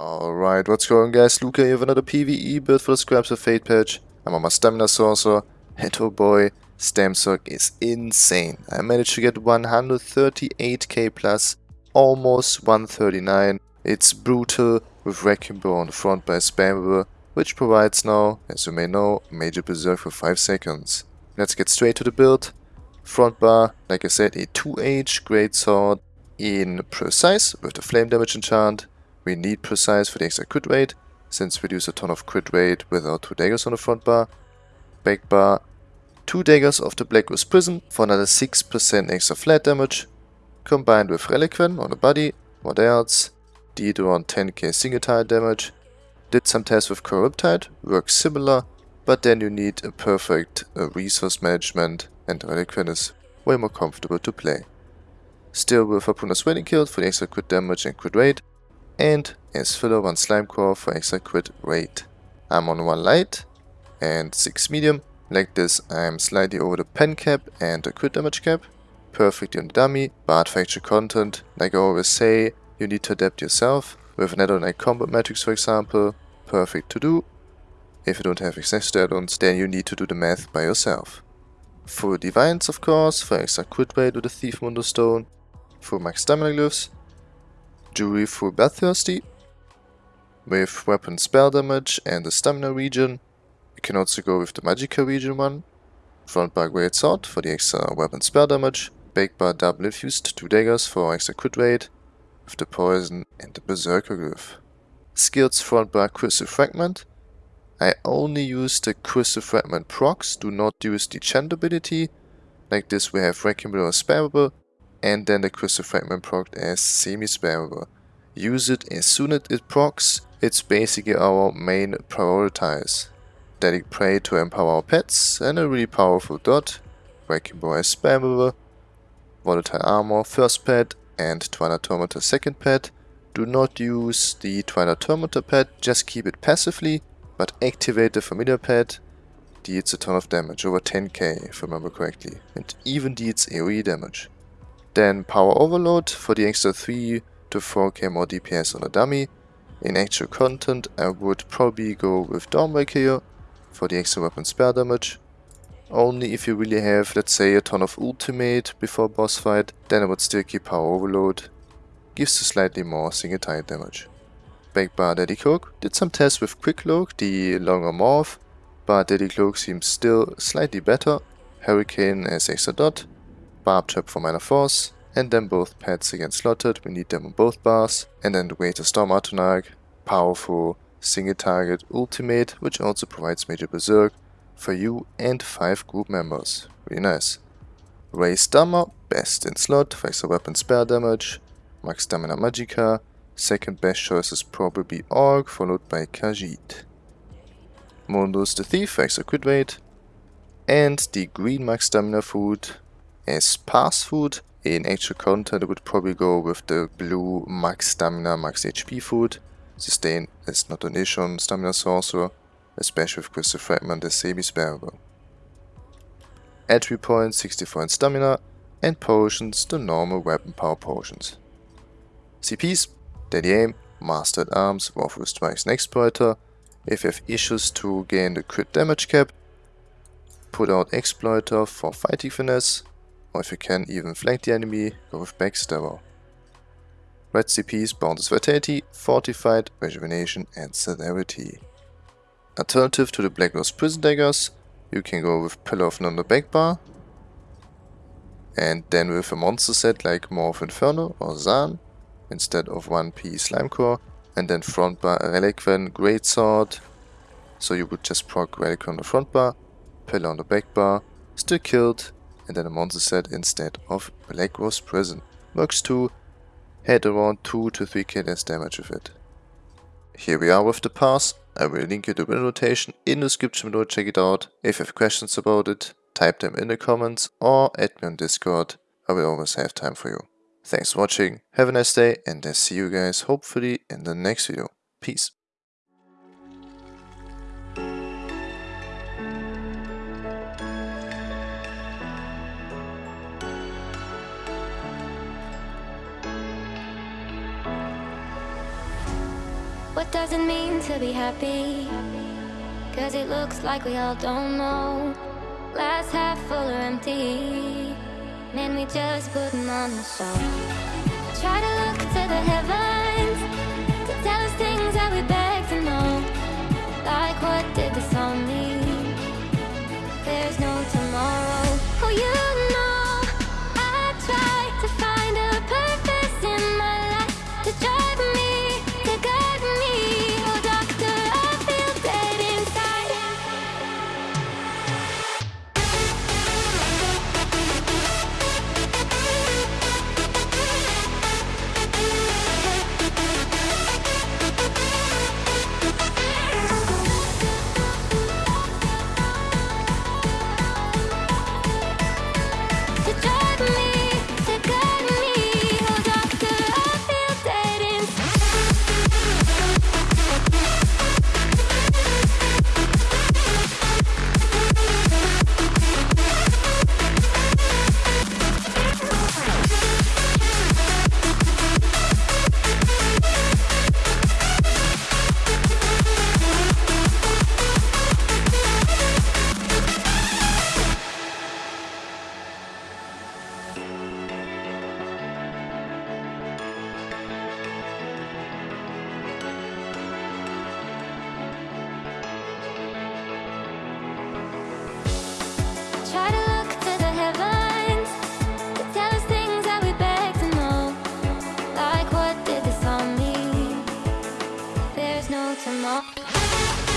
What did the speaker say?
Alright, what's going on guys, Luca here with another PvE build for the Scribes of Fate patch. I'm on my Stamina Sorcerer, and oh boy, Stamsorc is insane. I managed to get 138k plus, almost 139. It's brutal with Wrecking Blow on the front by Spammable, which provides now, as you may know, Major Berserk for 5 seconds. Let's get straight to the build. Front bar, like I said, a 2H Great Sword in Precise with the Flame Damage enchant. We need Precise for the extra crit rate, since we use a ton of crit rate with our 2 daggers on the front bar. Back bar, 2 daggers of the Black Rose Prison for another 6% extra flat damage, combined with Relequen on the body, what else? Did around 10k single tile damage. Did some tests with Coral Riptide, works similar, but then you need a perfect uh, resource management and Relequen is way more comfortable to play. Still with Harpooner's Wading Kilt for the extra crit damage and crit rate, and as filler 1 Slimecraw for extra crit rate. I'm on 1 light and 6 medium. Like this I'm slightly over the pen cap and the crit damage cap. Perfect on the dummy, but factual content, like I always say, you need to adapt yourself. With an add-on like Combat Metrics for example, perfect to do. If you don't have access to add-ons, then you need to do the math by yourself. Full Divines of course, for extra crit rate with the Thief Mundus Stone. Full Max Stamina Glyphs. Full Bloodthirsty. With weapon spell damage and the stamina regen. You can also go with the Magicka regen one. Front bar Great Sword for the extra weapon spell damage. Back bar double infused 2 daggers for extra crit rate. With the poison and the berserker glyph. Skills front bar crystal fragment. I only use the crystal fragment procs, do not use the chant ability. Like this we have Wrecking Blow spammable and then the crystal fragment proc as semi-spammable. Use it as soon as it procs, it's basically our main prioritize. Daedric Prey to empower our pets, and a really powerful dot, Wrecking Blow as spammable, Volatile Armor first pet and Twilight Tormentor second pet. Do not use the Twilight Tormentor pet, just keep it passively, but activate the familiar pet. Deals a ton of damage, over 10k if I remember correctly, and even deals AoE damage. Then Power Overload for the extra 3 to 4k more DPS on a dummy. In actual content I would probably go with Dawnbreaker here for the extra weapon spare damage. Only if you really have, let's say, a ton of ultimate before boss fight, then I would still keep Power Overload. Gives you slightly more single target damage. Backbar Deadly Cloak did some tests with Quick Cloak, the longer morph, but Deadly Cloak seems still slightly better. Hurricane as extra dot, Barb Trap for Minor Force, and then both pets again Slotted, we need them on both bars, and then the Greater Storm Atronach, powerful single target ultimate, which also provides Major Berserk for you and 5 group members. Really nice. Raise Stammer, best in slot for weapon spare damage, Max Stamina magica, second best choice is probably Orc, followed by Khajiit. Mundus the Thief for crit rate, and the green Max Stamina food as pass food. In actual content I would probably go with the blue max stamina, max HP food. Sustain is not an issue on stamina sorcerer, especially with crystal fragment as semi-spammable. Entry points 64 in stamina and potions the normal weapon power potions. CPs, Deadly Aim, Master at Arms, Wrathful Strikes and Exploiter. If you have issues to gain the crit damage cap, put out Exploiter for fighting finesse, or if you can even flank the enemy, go with Backstabber. Red CPs bounces Vitality, Fortified, Rejuvenation and Celerity. Alternative to the Black Rose Prison Daggers, you can go with Pillar of Nirn back bar, and then with a monster set like Morph Inferno or Zaan, instead of 1p Slimecraw, and then front bar Relequen Great Sword, so you would just proc Relequen on the front bar, Pillar on the back bar, still killed, and then a monster set instead of Black Rose Prison. Works too, had around 2 to 3k less damage with it. Here we are with the pass, I will link you the win rotation in the description below, check it out. If you have questions about it, type them in the comments or add me on Discord, I will always have time for you. Thanks for watching, have a nice day and I see you guys hopefully in the next video. Peace. What does it mean to be happy? Cause it looks like we all don't know. Glass half full or empty. Man, we just putting on the show. Try to look to the heavens. よ。